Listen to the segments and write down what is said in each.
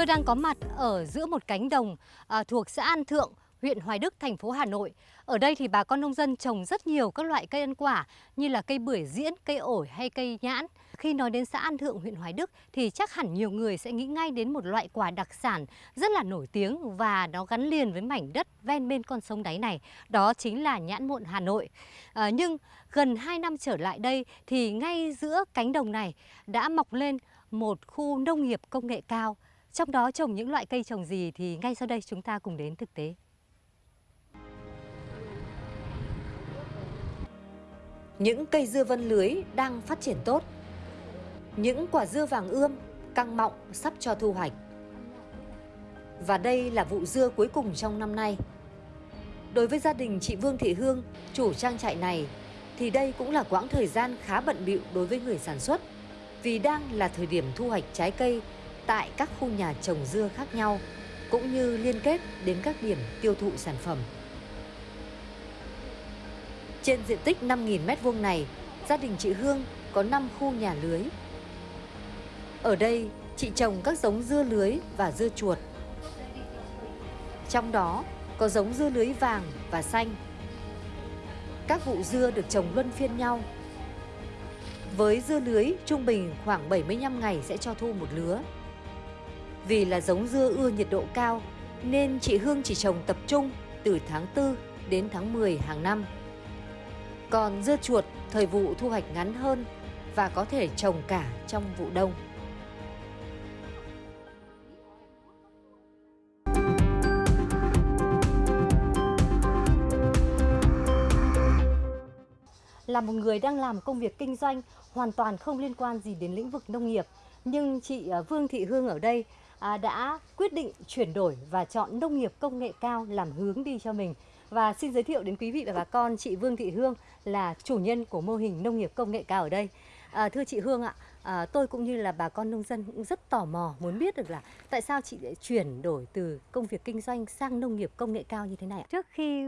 Tôi đang có mặt ở giữa một cánh đồng à, thuộc xã An Thượng, huyện Hoài Đức, thành phố Hà Nội. Ở đây thì bà con nông dân trồng rất nhiều các loại cây ăn quả như là cây bưởi diễn, cây ổi hay cây nhãn. Khi nói đến xã An Thượng, huyện Hoài Đức thì chắc hẳn nhiều người sẽ nghĩ ngay đến một loại quả đặc sản rất là nổi tiếng và nó gắn liền với mảnh đất ven bên con sông đáy này. Đó chính là nhãn muộn Hà Nội. À, nhưng gần 2 năm trở lại đây thì ngay giữa cánh đồng này đã mọc lên một khu nông nghiệp công nghệ cao. Trong đó trồng những loại cây trồng gì thì ngay sau đây chúng ta cùng đến thực tế. Những cây dưa vân lưới đang phát triển tốt. Những quả dưa vàng ươm, căng mọng sắp cho thu hoạch. Và đây là vụ dưa cuối cùng trong năm nay. Đối với gia đình chị Vương Thị Hương, chủ trang trại này, thì đây cũng là quãng thời gian khá bận bịu đối với người sản xuất vì đang là thời điểm thu hoạch trái cây tại các khu nhà trồng dưa khác nhau cũng như liên kết đến các điểm tiêu thụ sản phẩm. Trên diện tích 5.000 m2 này, gia đình chị Hương có 5 khu nhà lưới. Ở đây, chị trồng các giống dưa lưới và dưa chuột. Trong đó có giống dưa lưới vàng và xanh. Các vụ dưa được trồng luân phiên nhau. Với dưa lưới, trung bình khoảng 75 ngày sẽ cho thu một lứa. Vì là giống dưa ưa nhiệt độ cao, nên chị Hương chỉ trồng tập trung từ tháng 4 đến tháng 10 hàng năm. Còn dưa chuột thời vụ thu hoạch ngắn hơn và có thể trồng cả trong vụ đông. Là một người đang làm công việc kinh doanh hoàn toàn không liên quan gì đến lĩnh vực nông nghiệp, nhưng chị ờ, Vương Thị Hương ở đây À, đã quyết định chuyển đổi và chọn nông nghiệp công nghệ cao làm hướng đi cho mình. Và xin giới thiệu đến quý vị và bà con chị Vương Thị Hương là chủ nhân của mô hình nông nghiệp công nghệ cao ở đây. À, thưa chị Hương ạ, à, tôi cũng như là bà con nông dân cũng rất tò mò muốn biết được là tại sao chị lại chuyển đổi từ công việc kinh doanh sang nông nghiệp công nghệ cao như thế này ạ? Trước khi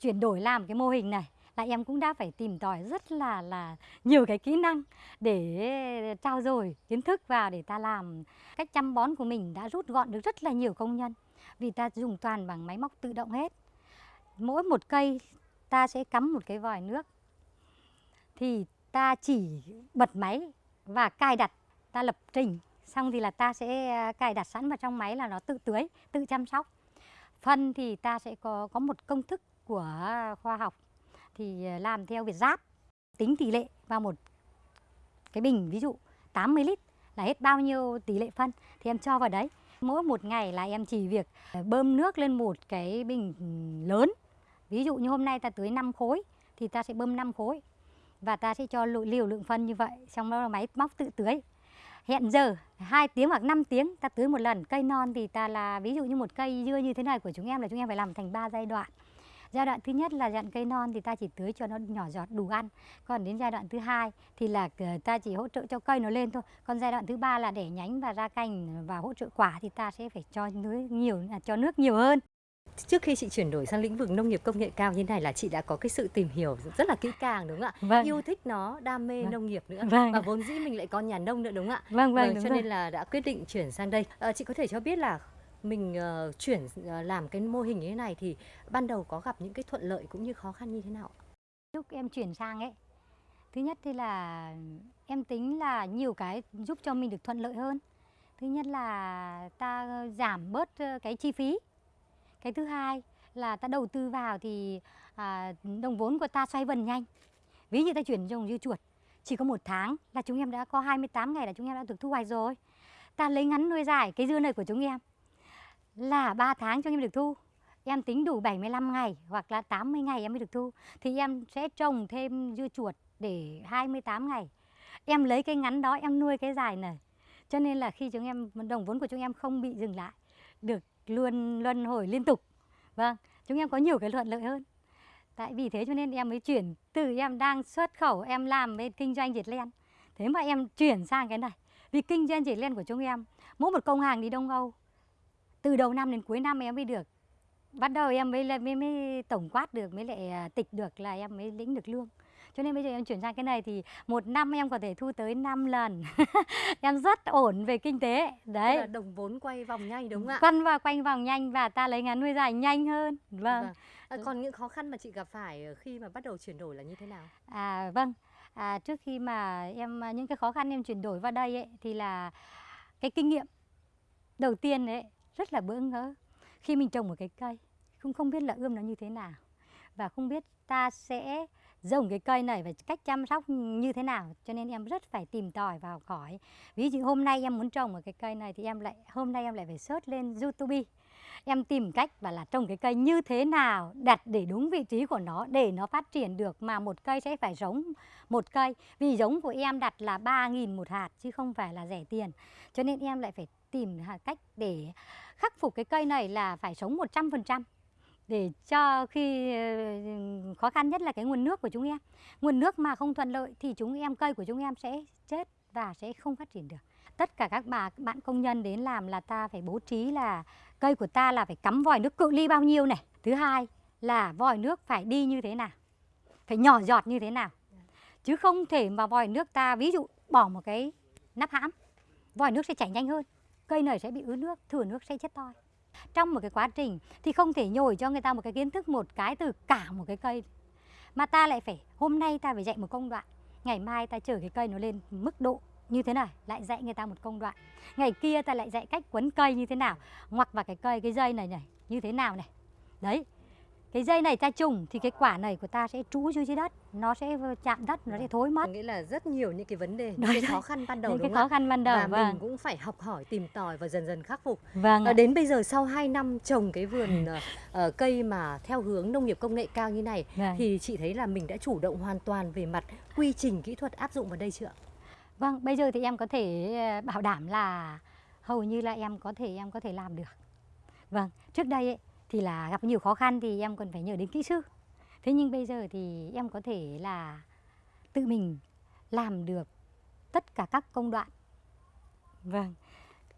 chuyển đổi làm cái mô hình này là em cũng đã phải tìm tòi rất là là nhiều cái kỹ năng để trao dồi kiến thức vào để ta làm. Cách chăm bón của mình đã rút gọn được rất là nhiều công nhân, vì ta dùng toàn bằng máy móc tự động hết. Mỗi một cây, ta sẽ cắm một cái vòi nước, thì ta chỉ bật máy và cài đặt, ta lập trình. Xong thì là ta sẽ à, cài đặt sẵn vào trong máy là nó tự tưới, tự chăm sóc. Phân thì ta sẽ có có một công thức của khoa học thì à, làm theo việt giáp, tính tỷ lệ vào một cái bình, ví dụ 80 lít là hết bao nhiêu tỷ lệ phân thì em cho vào đấy. Mỗi một ngày là em chỉ việc à, bơm nước lên một cái bình lớn. Ví dụ như hôm nay ta tưới 5 khối thì ta sẽ bơm 5 khối và ta sẽ cho liều lượng phân như vậy, xong đó là máy móc tự tưới. Hẹn giờ 2 tiếng hoặc 5 tiếng ta tưới một lần, cây non thì ta là, ví dụ như một cây dưa như thế này của chúng em là chúng em phải làm thành 3 giai đoạn. Giai đoạn thứ nhất là dặn cây non thì ta chỉ tưới cho nó nhỏ giọt đủ ăn. Còn đến giai đoạn thứ hai thì là ờ, ta chỉ hỗ trợ cho cây nó lên thôi. Còn giai đoạn thứ ba là để nhánh và ra cành và hỗ trợ quả thì ta sẽ phải cho nước nhiều cho nước nhiều hơn. Trước khi chị chuyển đổi sang lĩnh vực nông nghiệp công nghệ cao như này là chị đã có cái sự tìm hiểu rất là kỹ càng đúng không ạ? Vâng. Yêu thích nó, đam mê vâng. nông nghiệp nữa vâng. và vốn dĩ mình lại có nhà nông nữa đúng không ạ? Vâng vâng. Đúng cho rồi. nên là đã quyết định chuyển sang đây. À, chị có thể cho biết là mình uh, chuyển uh, làm cái mô hình như thế này thì ban đầu có gặp những cái thuận lợi cũng như khó khăn như thế nào? Lúc em chuyển sang ấy, thứ nhất thì là em tính là nhiều cái giúp cho mình được thuận lợi hơn. Thứ nhất là ta giảm bớt ờ, cái chi phí. Cái thứ hai là ta đầu tư vào thì à, đồng vốn của ta xoay vần nhanh. Ví như ta chuyển trồng dưa chuột, chỉ có một tháng là chúng em đã có 28 ngày là chúng em đã được thu hoạch rồi. Ta lấy ngắn nuôi dài cái dưa này của chúng em là 3 tháng cho em được thu. Em tính đủ 75 ngày hoặc là 80 ngày em mới được thu. Thì em sẽ trồng thêm dưa chuột để 28 ngày. Em lấy cái ngắn đó, em nuôi cái dài này. Cho nên là khi chúng em, đồng vốn của chúng em không bị dừng lại, được luôn luân hồi liên tục. Vâng chúng em có nhiều cái thuận lợi hơn. Tại vì thế cho nên em mới chuyển từ em đang xuất khẩu, em làm bên kinh doanh dệt len. Thế mà em chuyển sang cái này. Vì kinh doanh dệt len của chúng em, mỗi một công hàng đi đông âu từ đầu năm đến cuối năm em mới được. Bắt đầu em mới mới, mới tổng quát được mới lại à, tịch được là em mới lĩnh được lương. Cho nên bây giờ em chuyển sang cái này thì một năm em có thể thu tới 5 lần. Em rất ổn về kinh tế. Đấy là đồng vốn quay vòng nhanh đúng không ạ? quanh và quanh vòng nhanh và ta lấy ngắn nuôi dài nhanh hơn. Vâng. Vâng. À, còn những khó khăn mà chị gặp phải khi mà bắt đầu chuyển đổi là như thế nào? À vâng, à, trước khi mà em à, những cái khó khăn em chuyển đổi vào đây ấy, thì là cái kinh nghiệm đầu tiên ấy rất là bỡ ngỡ. Khi mình trồng một cái cây không không biết là ươm nó như thế nào và không biết ta sẽ trồng cái cây này và cách chăm sóc như thế nào. Cho nên em rất phải tìm tòi và học hỏi. Ví dụ hôm nay em muốn trồng một cái cây này thì em lại, hôm nay em lại phải search lên YouTube. Em tìm cách và là trồng cái cây như thế nào, đặt để đúng vị trí của nó để nó phát triển được mà một cây sẽ phải giống một cây. Vì giống của em đặt là 3.000 một hạt chứ không phải là rẻ tiền. Cho nên em lại phải tìm cách để khắc phục cái cây này là phải sống 100% để cho khi ờ, khó khăn nhất là cái nguồn nước của chúng em. Nguồn nước mà không thuận lợi thì chúng em, cây của chúng em sẽ chết và sẽ không phát triển được. Tất cả các bà bạn công nhân đến làm là ta phải bố trí là cây của ta là phải cắm vòi nước cự ly bao nhiêu này. Thứ hai là vòi nước phải đi như thế nào, phải nhỏ giọt như thế nào. Chứ không thể mà vòi nước ta, ví dụ bỏ một cái nắp hãm, vòi nước sẽ chảy nhanh hơn cây này sẽ bị ứ nước, thừa nước sẽ chết toi. Trong một cái quá trình thì không thể nhồi cho người ta một cái kiến thức, một cái từ cả một cái cây. Mà ta lại phải, hôm nay ta phải dạy một công đoạn, ngày mai ta chở cái cây nó lên mức độ như thế này, lại dạy người ta một công đoạn. Ngày kia ta lại dạy cách quấn cây như thế nào, ngoặc vào cái cây, cái dây này này, như thế nào này. Đấy cái dây này ta trùng thì cái quả này của ta sẽ trú dưới dưới đất nó sẽ chạm đất nó sẽ thối mất nghĩa là rất nhiều những cái vấn đề, những cái khó khăn ban đầu những đúng cái khó khăn ban đầu Và vâng mình cũng phải học hỏi, tìm tòi và dần dần khắc phục. vâng À, đến bây giờ sau 2 năm trồng cái vườn ờ, cây mà theo hướng nông nghiệp công nghệ cao như này Vâng. thì chị thấy là mình đã chủ động hoàn toàn về mặt quy trình kỹ thuật áp dụng vào đây chưa? Vâng, bây giờ thì em có thể bảo đảm là hầu như là em có thể em có thể làm được. Vâng, trước đây ấy, thì là gặp nhiều khó khăn thì em còn phải nhờ đến kỹ sư. Thế nhưng bây giờ thì em có thể là tự mình làm được tất cả các công đoạn. Vâng.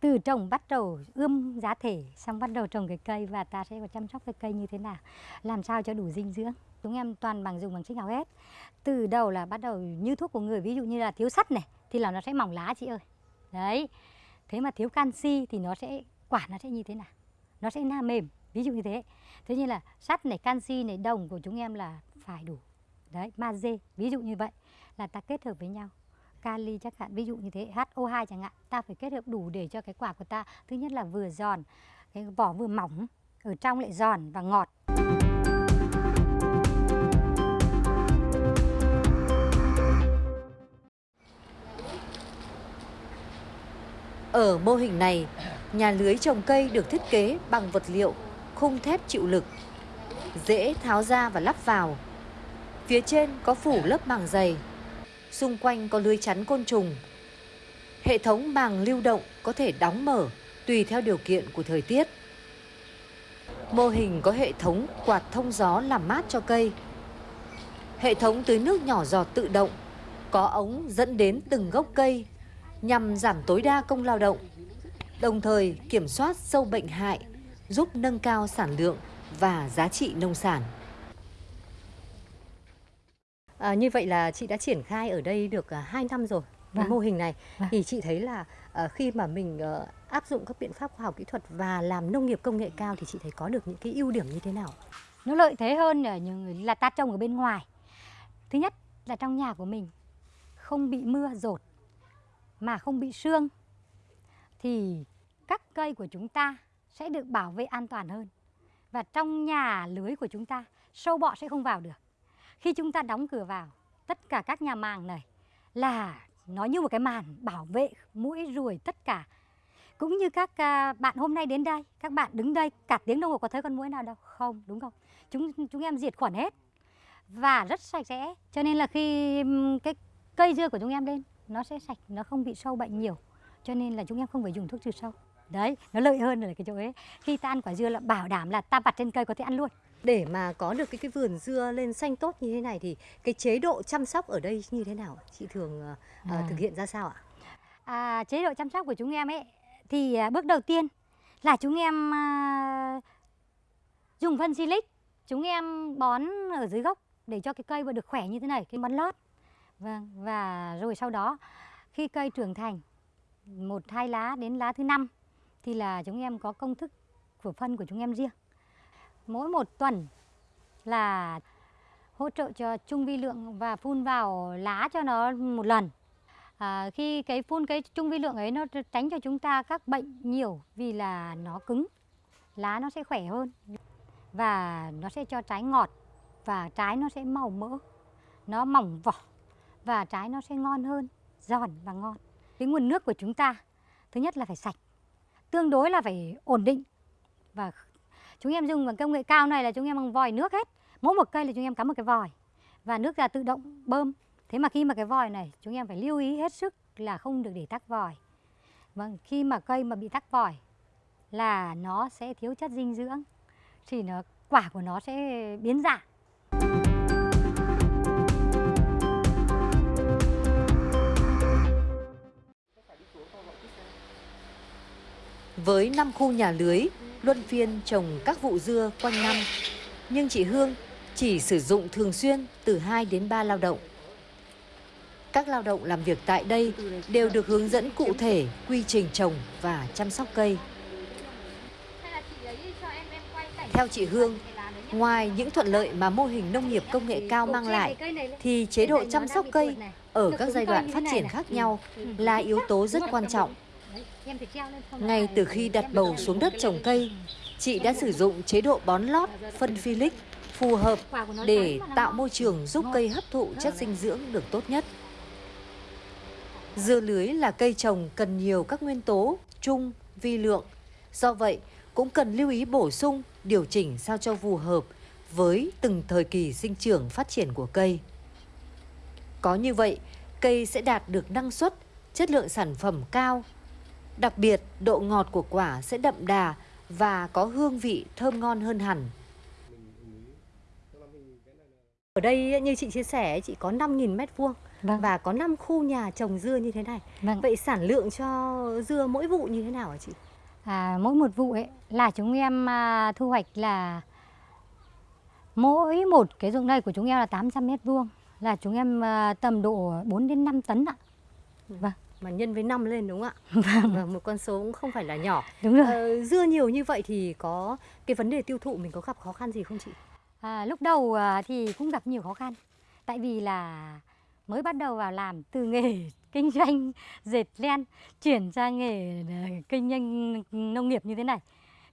Từ trồng bắt đầu ươm giá thể xong bắt đầu trồng cái cây và ta sẽ có chăm sóc cái cây như thế nào, làm sao cho đủ dinh dưỡng. Chúng em toàn bằng dùng bằng sinh học hết. Từ đầu là bắt đầu như thuốc của người ví dụ như là thiếu sắt này thì là nó sẽ mỏng lá chị ơi. Đấy. Thế mà thiếu canxi thì nó sẽ quả nó sẽ như thế nào? Nó sẽ na mềm, ví dụ như thế. Thế như là sắt này, canxi này, đồng của chúng em là phải đủ. Đấy, magie, ví dụ như vậy là ta kết hợp với nhau. Kali chắc hạn ví dụ như thế, HO2 chẳng hạn, ta phải kết hợp đủ để cho cái quả của ta thứ nhất là vừa giòn, cái vỏ vừa mỏng, ở trong lại giòn và ngọt. Ở mô hình này, nhà lưới trồng cây được thiết kế bằng vật liệu khung thép chịu lực, dễ tháo ra và lắp vào. Phía trên có phủ lớp màng dày, xung quanh có lưới chắn côn trùng. Hệ thống màng lưu động có thể đóng mở tùy theo điều kiện của thời tiết. Mô hình có hệ thống quạt thông gió làm mát cho cây. Hệ thống tưới nước nhỏ giọt tự động, có ống dẫn đến từng gốc cây nhằm giảm tối đa công lao động, đồng thời kiểm soát sâu bệnh hại, giúp nâng cao sản lượng và giá trị nông sản. À, như vậy là chị đã triển khai ở đây được 2 năm rồi cái Vâng. mô hình này Vâng. thì chị thấy là à, khi mà mình ờ, áp dụng các biện pháp khoa học kỹ thuật và làm nông nghiệp công nghệ cao thì chị thấy có được những cái ưu điểm như thế nào? Nó lợi thế hơn ở những là ta trồng ở bên ngoài. Thứ nhất là trong nhà của mình không bị mưa dột mà không bị sương thì các cây của chúng ta sẽ được bảo vệ an toàn hơn. Và trong nhà lưới của chúng ta, sâu bọ sẽ không vào được. Khi chúng ta đóng cửa vào, tất cả các nhà màng này là nó như một cái màn bảo vệ mũi ruồi tất cả. Cũng như các à, bạn hôm nay đến đây, các bạn đứng đây, cả tiếng đồng hồ có thấy con muỗi nào đâu? Không, đúng không? Chúng chúng em diệt khuẩn hết. Và rất sạch sẽ. Cho nên là khi cái cây dưa của chúng em lên, nó sẽ sạch, nó không bị sâu bệnh nhiều. Cho nên là chúng em không phải dùng thuốc trừ sâu đấy nó lợi hơn là cái chỗ ấy khi ta ăn quả dưa là bảo đảm là ta vặt trên cây có thể ăn luôn Để mà có được cái cái vườn dưa lên xanh tốt như thế này thì cái chế độ chăm sóc ở đây như thế nào? Chị thường ờ, À. thực hiện ra sao ạ? à, chế độ chăm sóc của chúng em ấy thì à, bước đầu tiên là chúng em à, dùng phân silic chúng em bón ở dưới gốc để cho cái cây vừa được khỏe như thế này cái bón lót vâng và rồi sau đó khi cây trưởng thành một hai lá đến lá thứ năm thì là chúng em có công thức của phân của chúng em riêng. Mỗi một tuần là hỗ trợ cho trung vi lượng và phun vào lá cho nó một lần. À, khi cái phun cái trung vi lượng ấy nó tránh cho chúng ta các bệnh nhiều vì là nó cứng lá nó sẽ khỏe hơn và nó sẽ cho trái ngọt và trái nó sẽ màu mỡ nó mỏng vỏ và trái nó sẽ ngon hơn giòn và ngon. Cái nguồn nước của chúng ta thứ nhất là phải sạch tương đối là phải ổn định. Và chúng em dùng bằng công nghệ cao này là chúng em bằng vòi nước hết. Mỗi một cây là chúng em cắm một cái vòi. Và nước ra tự động bơm. Thế mà khi mà cái vòi này, chúng em phải lưu ý hết sức là không được để tắc vòi. Vâng khi mà cây mà bị tắc vòi là nó sẽ thiếu chất dinh dưỡng. Thì nó, quả của nó sẽ biến dạng. Với 5 khu nhà lưới, luân phiên trồng các vụ dưa quanh năm, nhưng chị Hương chỉ sử dụng thường xuyên từ 2 đến 3 lao động. Các lao động làm việc tại đây đều được hướng dẫn cụ thể quy trình trồng và chăm sóc cây. Theo chị Hương, ngoài những thuận lợi mà mô hình nông nghiệp công nghệ cao mang lại, thì chế độ chăm sóc cây ở các giai đoạn phát triển khác nhau là yếu tố rất quan trọng. Ngay từ khi đặt bầu xuống đất trồng cây, chị đã sử dụng chế độ bón lót, phân Philic phù hợp để tạo môi trường giúp cây hấp thụ chất dinh dưỡng được tốt nhất. Dưa lưới là cây trồng cần nhiều các nguyên tố chung, vi lượng. Do vậy, cũng cần lưu ý bổ sung, điều chỉnh sao cho phù hợp với từng thời kỳ sinh trưởng phát triển của cây. Có như vậy, cây sẽ đạt được năng suất, chất lượng sản phẩm cao. Đặc biệt, độ ngọt của quả sẽ đậm đà và có hương vị thơm ngon hơn hẳn. Ở đây như chị chia sẻ, chị có 5.000 mét vuông Vâng. và có 5 khu nhà trồng dưa như thế này. Vâng. Vậy sản lượng cho dưa mỗi vụ như thế nào hả chị? À, mỗi một vụ ấy là chúng em à, thu hoạch là mỗi một cái ruộng đây của chúng em là 800 mét vuông là chúng em à, tầm độ 4 đến 5 tấn ạ. Vâng, Mà nhân với năm lên đúng không ạ? Vâng, một con số cũng không phải là nhỏ. đúng rồi. Ờ, dưa nhiều như vậy thì có cái vấn đề tiêu thụ mình có gặp khó khăn gì không chị? À, lúc đầu à, thì cũng gặp nhiều khó khăn tại vì là mới bắt đầu vào làm từ nghề kinh doanh dệt len chuyển sang nghề à, kinh doanh nông nghiệp như thế này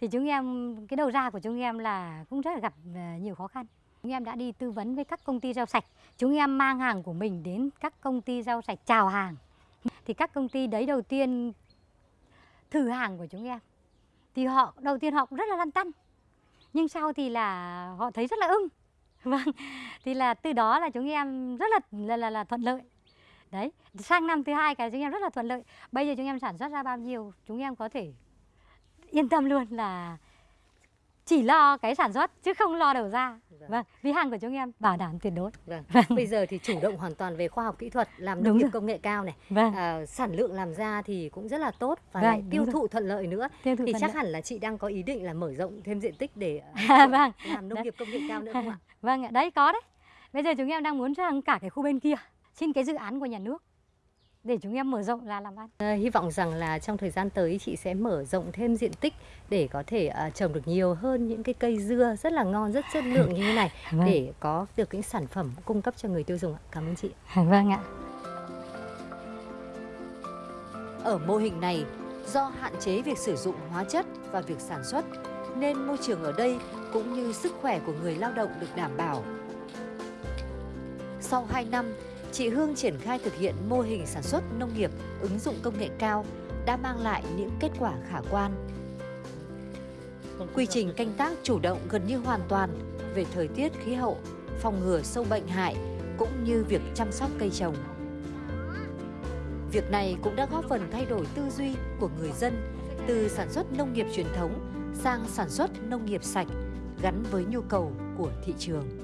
thì chúng em cái đầu ra của chúng em là cũng rất là gặp à, nhiều khó khăn chúng em đã đi tư vấn với các công ty rau sạch chúng em mang hàng của mình đến các công ty rau sạch chào hàng thì các công ty đấy đầu tiên thử hàng của chúng em. Thì họ đầu tiên họ cũng rất là lăn tăn. Nhưng sau thì là họ thấy rất là ưng. Vâng thì là từ đó là chúng em rất là là là, là thuận lợi. Đấy sang năm thứ hai cái chúng em rất là thuận lợi. Bây giờ chúng em sản xuất ra bao nhiêu chúng em có thể yên tâm luôn là chỉ lo cái sản xuất chứ không lo đầu ra Vâng. vâng vì hàng của chúng em bảo đảm tuyệt đối Vâng. Vâng. Bây giờ thì chủ động hoàn toàn về khoa học kỹ thuật, làm nông nghiệp công nghệ cao này. vâng À, sản lượng làm ra thì cũng rất là tốt và Vâng, lại tiêu rồi. thụ thuận lợi nữa. tiêu thụ Thì chắc lợi. hẳn là chị đang có ý định là mở rộng thêm diện tích để À, vâng làm nông Đấy. nghiệp công nghệ cao nữa không ạ? vâng ạ đấy có đấy bây giờ chúng em đang muốn sang cả cái khu bên kia xin cái dự án của nhà nước để chúng em mở rộng là làm ăn Ờ, hy vọng rằng là trong thời gian tới chị sẽ mở rộng thêm diện tích để có thể à, trồng được nhiều hơn những cái cây dưa rất là ngon, rất chất lượng như thế này Vâng. để có được những sản phẩm cung cấp cho người tiêu dùng ạ. Cảm ơn chị. vâng ạ Ở mô hình này, do hạn chế việc sử dụng hóa chất và việc sản xuất, nên môi trường ở đây cũng như sức khỏe của người lao động được đảm bảo. Sau 2 năm, chị Hương triển khai thực hiện mô hình sản xuất nông nghiệp ứng dụng công nghệ cao đã mang lại những kết quả khả quan. Quy trình canh tác chủ động gần như hoàn toàn về thời tiết khí hậu, phòng ngừa sâu bệnh hại cũng như việc chăm sóc cây trồng. Việc này cũng đã góp phần thay đổi tư duy của người dân từ sản xuất nông nghiệp truyền thống sang sản xuất nông nghiệp sạch gắn với nhu cầu của thị trường.